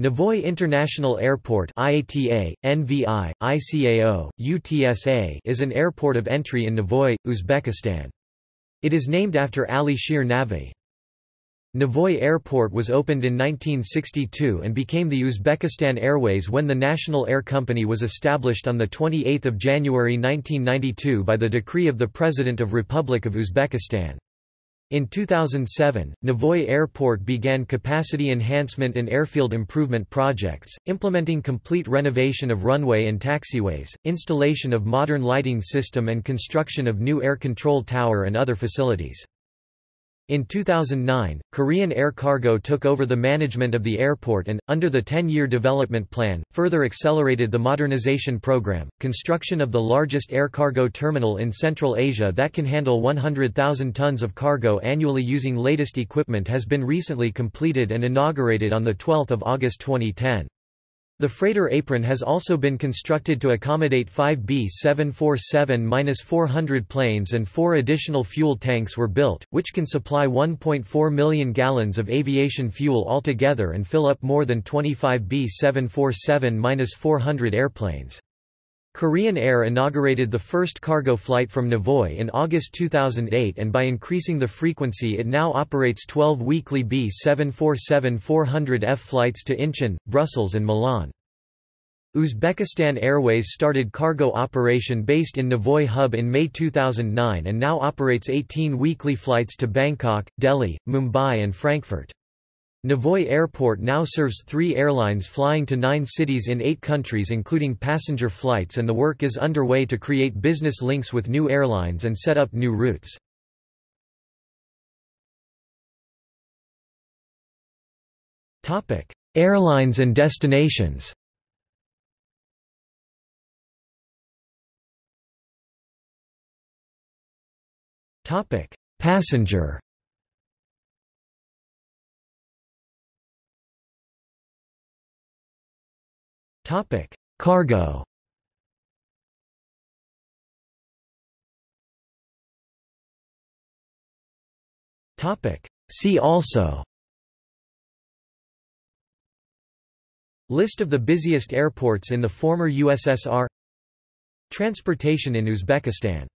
Navoi International Airport IATA, NVI, ICAO, UTSA is an airport of entry in Navoi, Uzbekistan. It is named after Ali Shir Navoi. Navoi Airport was opened in 1962 and became the Uzbekistan Airways when the National Air Company was established on 28 January 1992 by the decree of the President of Republic of Uzbekistan. In 2007, Navoi Airport began capacity enhancement and airfield improvement projects, implementing complete renovation of runway and taxiways, installation of modern lighting system and construction of new air control tower and other facilities. In 2009, Korean Air Cargo took over the management of the airport and, under the 10-year development plan, further accelerated the modernization program. Construction of the largest air cargo terminal in Central Asia that can handle 100,000 tons of cargo annually using latest equipment has been recently completed and inaugurated on 12 August 2010. The freighter apron has also been constructed to accommodate five B-747-400 planes and four additional fuel tanks were built, which can supply 1.4 million gallons of aviation fuel altogether and fill up more than 25 B-747-400 airplanes. Korean Air inaugurated the first cargo flight from Navoi in August 2008 and by increasing the frequency it now operates 12 weekly B747-400F flights to Incheon, Brussels and Milan. Uzbekistan Airways started cargo operation based in Navoi hub in May 2009 and now operates 18 weekly flights to Bangkok, Delhi, Mumbai and Frankfurt. Navoi Airport now serves three airlines flying to nine cities in eight countries including passenger flights and the work is underway to create business links with new airlines and set up new routes. Airlines and destinations Passenger Topic: Cargo. Topic: See also. List of the busiest airports in the former USSR Transportation in Uzbekistan